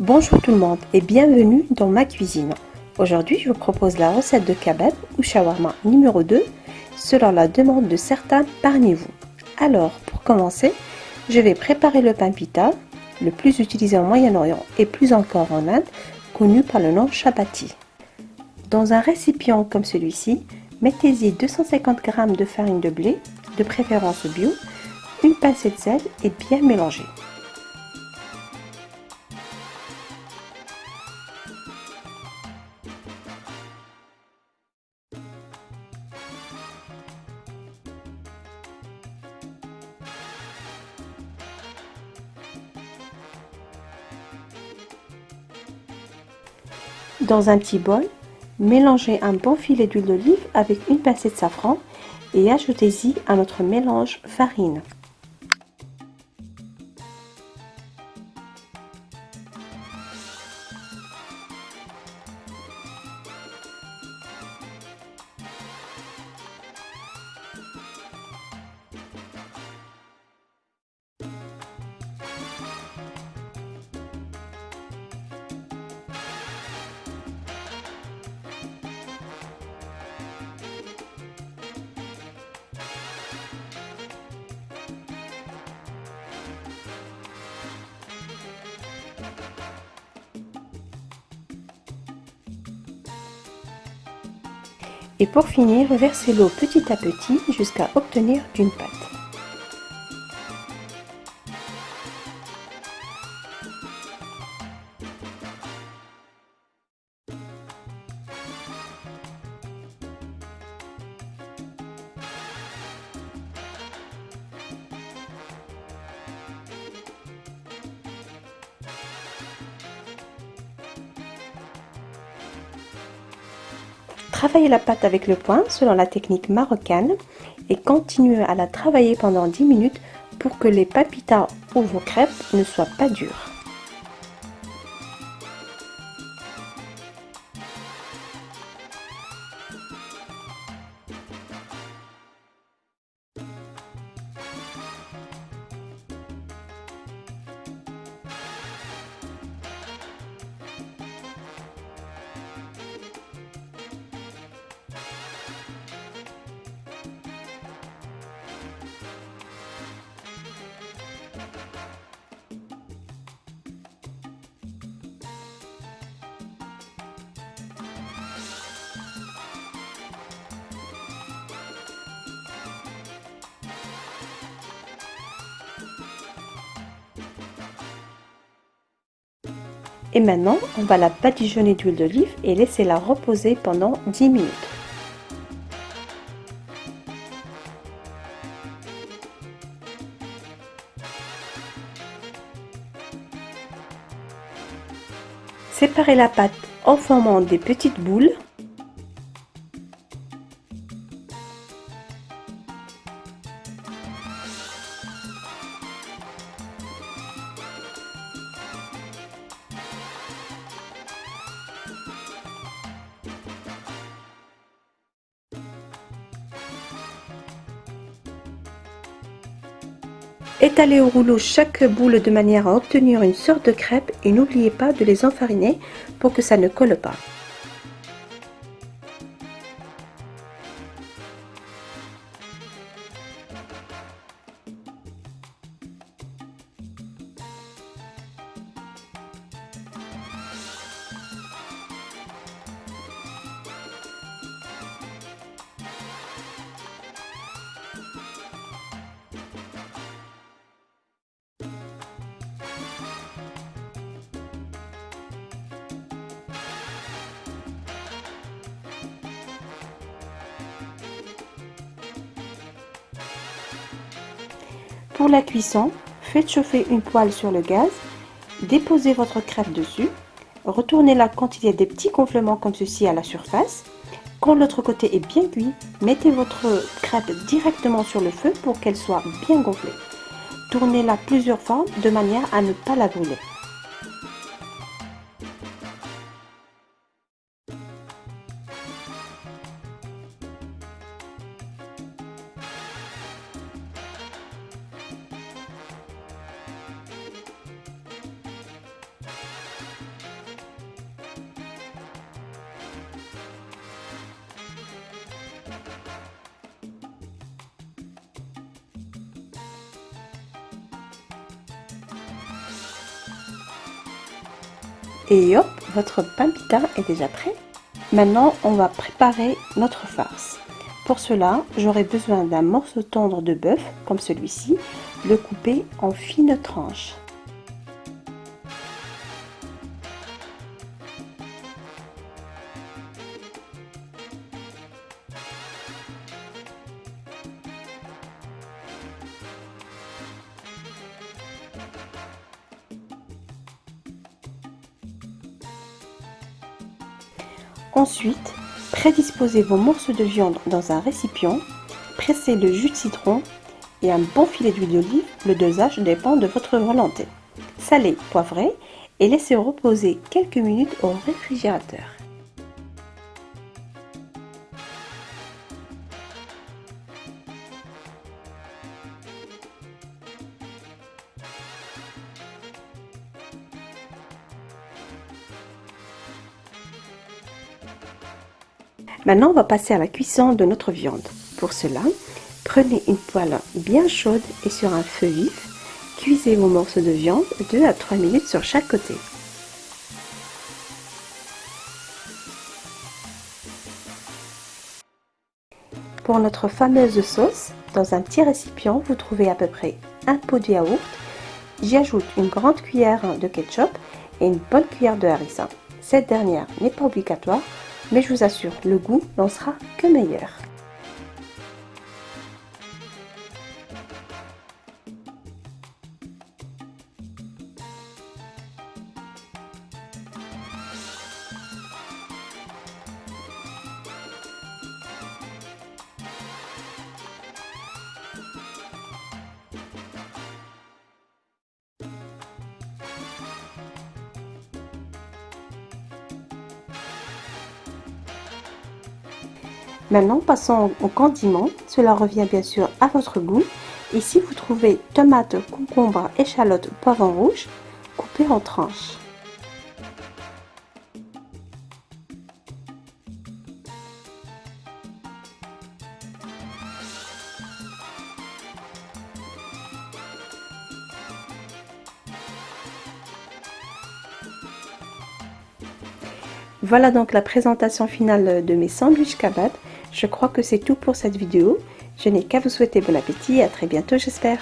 Bonjour tout le monde et bienvenue dans ma cuisine. Aujourd'hui, je vous propose la recette de kebab ou shawarma numéro 2 selon la demande de certains parmi vous. Alors, pour commencer, je vais préparer le pain pita, le plus utilisé en Moyen-Orient et plus encore en Inde, connu par le nom chapati. Dans un récipient comme celui-ci, mettez-y 250 g de farine de blé, de préférence bio, une pincée de sel et bien mélanger. Dans un petit bol, mélangez un bon filet d'huile d'olive avec une pincée de safran et ajoutez-y à notre mélange farine. Et pour finir, versez l'eau petit à petit jusqu'à obtenir une pâte. Travaillez la pâte avec le poing selon la technique marocaine et continuez à la travailler pendant 10 minutes pour que les papitas ou vos crêpes ne soient pas dures. Et maintenant, on va la badigeonner d'huile d'olive et laisser la reposer pendant 10 minutes. Séparez la pâte en formant des petites boules Étalez au rouleau chaque boule de manière à obtenir une sorte de crêpe et n'oubliez pas de les enfariner pour que ça ne colle pas. Pour la cuisson, faites chauffer une poêle sur le gaz, déposez votre crêpe dessus, retournez-la quand il y a des petits gonflements comme ceci à la surface. Quand l'autre côté est bien cuit, mettez votre crêpe directement sur le feu pour qu'elle soit bien gonflée. Tournez-la plusieurs fois de manière à ne pas la brûler. Et hop, votre pain pita est déjà prêt. Maintenant, on va préparer notre farce. Pour cela, j'aurai besoin d'un morceau tendre de bœuf, comme celui-ci, le couper en fines tranches. Ensuite, prédisposez vos morceaux de viande dans un récipient, pressez le jus de citron et un bon filet d'huile d'olive, le dosage dépend de votre volonté. Salez, poivrez et laissez reposer quelques minutes au réfrigérateur. Maintenant, on va passer à la cuisson de notre viande. Pour cela, prenez une poêle bien chaude et sur un feu vif, cuisez vos morceaux de viande 2 à 3 minutes sur chaque côté. Pour notre fameuse sauce, dans un petit récipient, vous trouvez à peu près un pot de yaourt. J'y ajoute une grande cuillère de ketchup et une bonne cuillère de harissa. Cette dernière n'est pas obligatoire, mais je vous assure, le goût n'en sera que meilleur. Maintenant, passons au condiment. Cela revient bien sûr à votre goût. Si vous trouvez tomates, concombres, échalotes, poivrons rouges, coupez en tranches. Voilà donc la présentation finale de mes sandwichs kebab. Je crois que c'est tout pour cette vidéo. Je n'ai qu'à vous souhaiter bon appétit et à très bientôt j'espère.